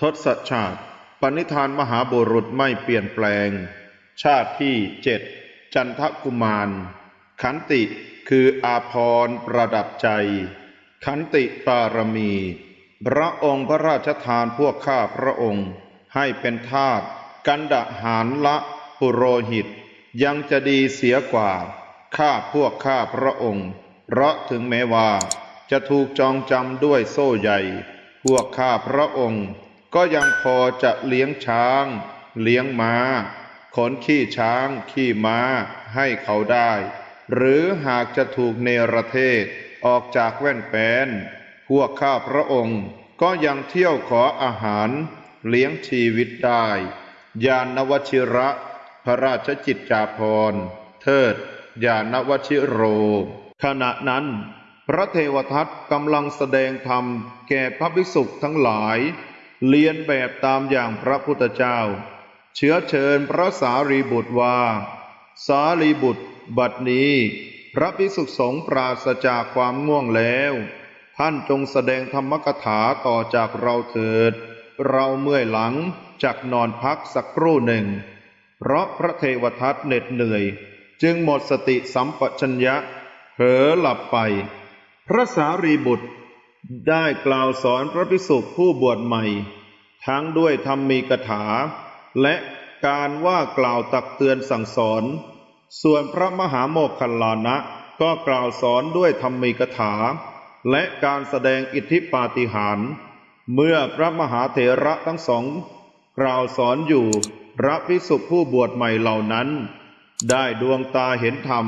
ทศชาติปณิธานมหาบุรุษไม่เปลี่ยนแปลง ชาติที่เจ็ดจันทกุมาร ขันติคืออาพรประดับใจ ขันติปารมี พระองค์พระราชทานพวกข้าพระองค์ ให้เป็นทาสกันดะหารละปุโรหิต ยังจะดีเสียกว่า ข้าพวกข้าพระองค์ เพราะถึงแม้ว่า จะถูกจองจำด้วยโซ่ใหญ่ พวกข้าพระองค์ ก็ยังพอจะเลี้ยงช้าง เลี้ยงม้า ขนขี้ช้าง ขี้ม้าให้เขาได้ หรือหากจะถูกเนรเทศออกจากแว่นแปนพวกข้าพระองค์ก็ยังเที่ยวขออาหารเลี้ยงชีวิตได้ ยานวชิระ พระราชจิตจาภรเทิด ยานวชิโร ขณะนั้น พระเทวทัตกำลังแสดงธรรมแก่พระภิกษุทั้งหลาย เรียนแบบตามอย่างพระพุทธเจ้า เชื้อเชิญพระสารีบุตรว่า สารีบุตร บัดนี้ พระภิกษุสงฆ์ปราศจากความง่วงแล้ว ท่านจงแสดงธรรมกถาต่อจากเราเถิด เราเมื่อยหลังจากนอนพักสักครู่หนึ่ง เพราะพระเทวทัตเหน็ดเหนื่อย จึงหมดสติสัมปชัญญะเผลอหลับไป พระสารีบุตร ได้กล่าวสอนพระภิกษุผู้บวชใหม่ ทั้งด้วยธรรมมีกถา และการว่ากล่าวตักเตือนสั่งสอน ส่วนพระมหาโมคคัลลานะก็กล่าวสอนด้วยธรรมีกถา และการแสดงอิทธิปาฏิหาริย์เมื่อพระมหาเถระทั้งสองกล่าวสอนอยู่พระภิกษุผู้บวชใหม่เหล่านั้น ได้ดวงตาเห็นธรรม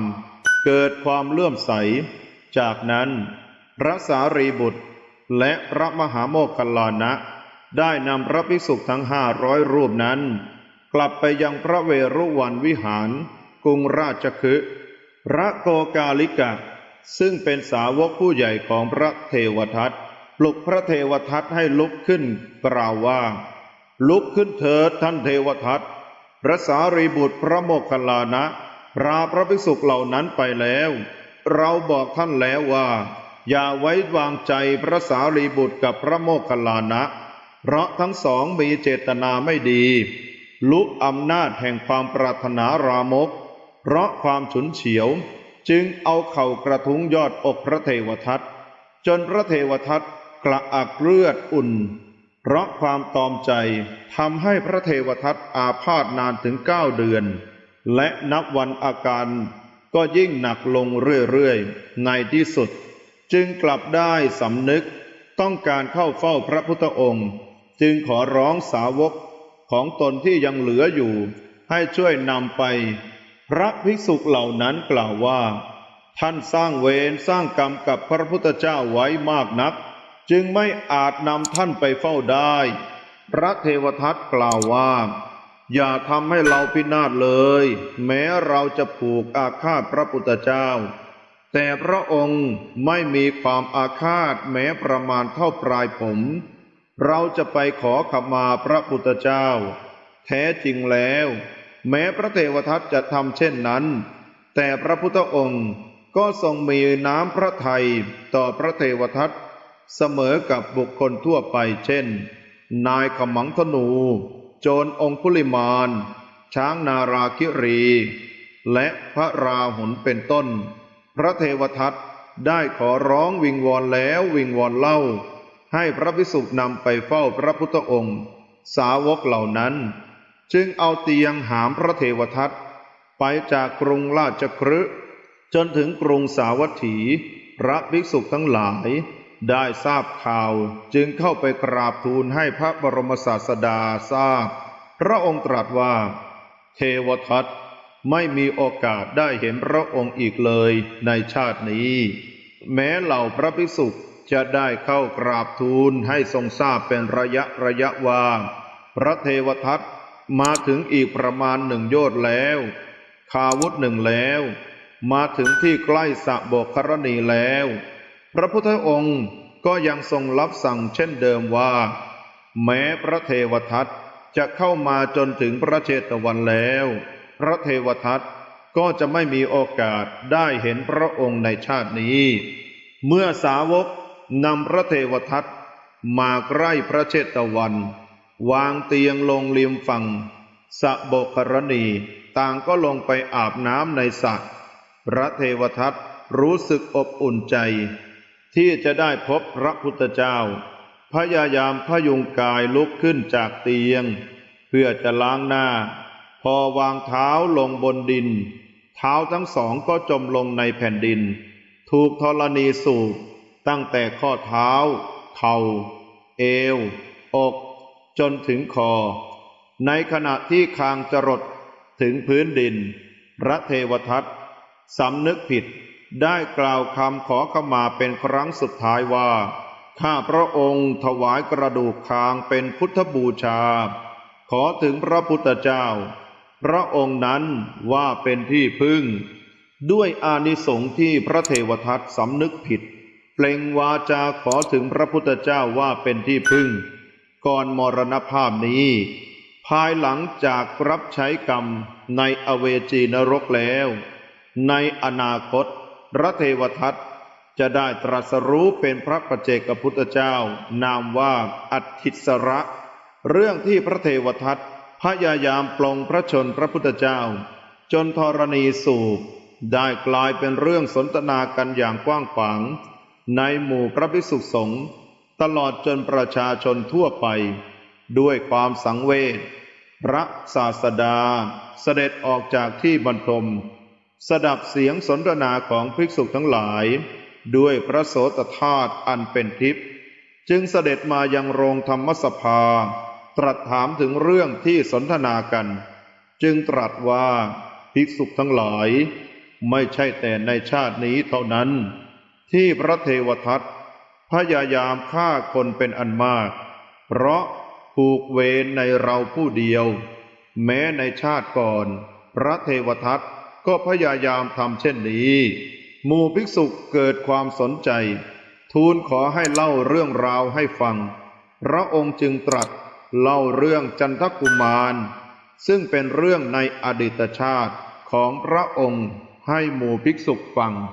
เกิดความเลื่อมใส จากนั้น พระสารีบุตร และพระมหาโมคคัลลานะ ได้นำพระภิกษุทั้งห้าร้อยรูปนั้น กลับไปยังพระเวรุวันวิหาร กรุงราชคฤห์พระโกกาลิกะ ซึ่งเป็นสาวกผู้ใหญ่ของพระเทวทัตปลุกพระเทวทัตให้ลุกขึ้นกล่าวว่า ลุกขึ้นเถิดท่านเทวทัตพระสารีบุตรพระโมคคัลลานะพราพระภิกษุเหล่านั้นไปแล้ว เราบอกท่านแล้วว่า อย่าไว้วางใจพระสารีบุตรกับพระโมคคัลลานะ เพราะทั้งสองมีเจตนาไม่ดี ลุกอำนาจแห่งความปรารถนารามก เพราะความฉุนเฉียว จึงเอาเข่ากระทุ้งยอดอกพระเทวทัตจนพระเทวทัตกระอักเลือดอุ่น เพราะความตอมใจทำให้พระเทวทัตอาพาธนานถึงเก้าเดือน และนับวันอาการก็ยิ่งหนักลงเรื่อยๆ ในที่สุด จึงกลับได้สำนึกต้องการเข้าเฝ้าพระพุทธองค์ จึงขอร้องสาวกของตนที่ยังเหลืออยู่ ให้ช่วยนำไป พระภิกษุเหล่านั้นกล่าวว่า ท่านสร้างเวรสร้างกรรมกับพระพุทธเจ้าไว้มากนัก จึงไม่อาจนำท่านไปเฝ้าได้ พระเทวทัตกล่าวว่า อย่าทำให้เราพินาศเลย แม้เราจะผูกอาฆาตพระพุทธเจ้า แต่พระองค์ไม่มีความอาฆาตแม้ประมาณเท่าปลายผม เราจะไปขอขมาพระพุทธเจ้า แท้จริงแล้ว แม้พระเทวทัตจะทำเช่นนั้น แต่พระพุทธองค์ก็ทรงมีน้ำพระทัยต่อพระเทวทัตเสมอกับบุคคลทั่วไปเช่น นายขมังธนู โจรองคุลิมานช้างนาราคิรี และพระราหุลเป็นต้น พระเทวทัตได้ขอร้องวิงวอนแล้ววิงวอนเล่า ให้พระภิกษุนำไปเฝ้าพระพุทธองค์ สาวกเหล่านั้น จึงเอาเตียงหามพระเทวทัตไปจากกรุงราชคฤห์จนถึงกรุงสาวัตถี พระภิกษุทั้งหลาย ได้ทราบข่าวจึงเข้าไปกราบทูลให้พระบรมศาสดาทราบ พระองค์ตรัสว่า เทวทัต ไม่มีโอกาสได้เห็นพระองค์อีกเลยในชาตินี้ แม้เหล่าพระภิกษุจะได้เข้ากราบทูลให้ทรงทราบเป็นระยะระยะว่า พระเทวทัตมาถึงอีกประมาณหนึ่งโยชน์แล้ว คาวุธหนึ่งแล้ว มาถึงที่ใกล้สะบกครณีแล้ว พระพุทธองค์ก็ยังทรงรับสั่งเช่นเดิมว่า แม้พระเทวทัตจะเข้ามาจนถึงพระเชตวันแล้ว พระเทวทัตก็จะไม่มีโอกาสได้เห็นพระองค์ในชาตินี้ เมื่อสาวกนำพระเทวทัตมาใกล้พระเชตวัน วางเตียงลงริมฝั่งสะบกรณีต่างก็ลงไปอาบน้ำในสระพระเทวทัตรู้สึกอบอุ่นใจ ที่จะได้พบพระพุทธเจ้า พยายามพยุงกายลุกขึ้นจากเตียง เพื่อจะล้างหน้า พอวางเท้าลงบนดิน เท้าทั้งสองก็จมลงในแผ่นดิน ถูกธรณีสูบตั้งแต่ข้อเท้า เข่า เอว อก จนถึงคอ ในขณะที่คางจรดถึงพื้นดิน พระเทวทัตสำนึกผิดได้กล่าวคำขอขมาเป็นครั้งสุดท้ายว่า ข้าพระองค์ถวายกระดูกคางเป็นพุทธบูชา ขอถึงพระพุทธเจ้า พระองค์นั้นว่าเป็นที่พึ่ง ด้วยอานิสงส์ที่พระเทวทัตสำนึกผิด เปล่งวาจาขอถึงพระพุทธเจ้าว่าเป็นที่พึ่ง ก่อนมรณภาพนี้ ภายหลังจากรับใช้กรรมในอเวจีนรกแล้ว ในอนาคต พระเทวทัตจะได้ตรัสรู้เป็นพระประเจกพุทธเจ้า นามว่าอัตถิสระ เรื่องที่พระเทวทัต พยายามปลงพระชนพระพุทธเจ้า จนธรณีสูบได้กลายเป็นเรื่องสนทนากันอย่างกว้างขวาง ในหมู่พระภิกษุสงฆ์ตลอดจนประชาชนทั่วไป ด้วยความสังเวชพระศาสดาเสด็จออกจากที่บรรทม สดับเสียงสนทนาของภิกษุทั้งหลาย ด้วยพระโสตธาตุอันเป็นทิพย์จึงเสด็จมายังโรงธรรมสภา ตรัสถามถึงเรื่องที่สนทนากัน จึงตรัสว่าภิกษุทั้งหลาย ไม่ใช่แต่ในชาตินี้เท่านั้น ที่พระเทวทัตพยายามฆ่าคนเป็นอันมาก เพราะผูกเวรในเราผู้เดียว แม้ในชาติก่อน พระเทวทัตก็พยายามทำเช่นนี้หมู่ภิกษุเกิดความสนใจ ทูลขอให้เล่าเรื่องราวให้ฟัง พระองค์จึงตรัส เล่าเรื่องจันทกุมาร ซึ่งเป็นเรื่องในอดีตชาติของพระองค์ให้หมู่ภิกษุฟัง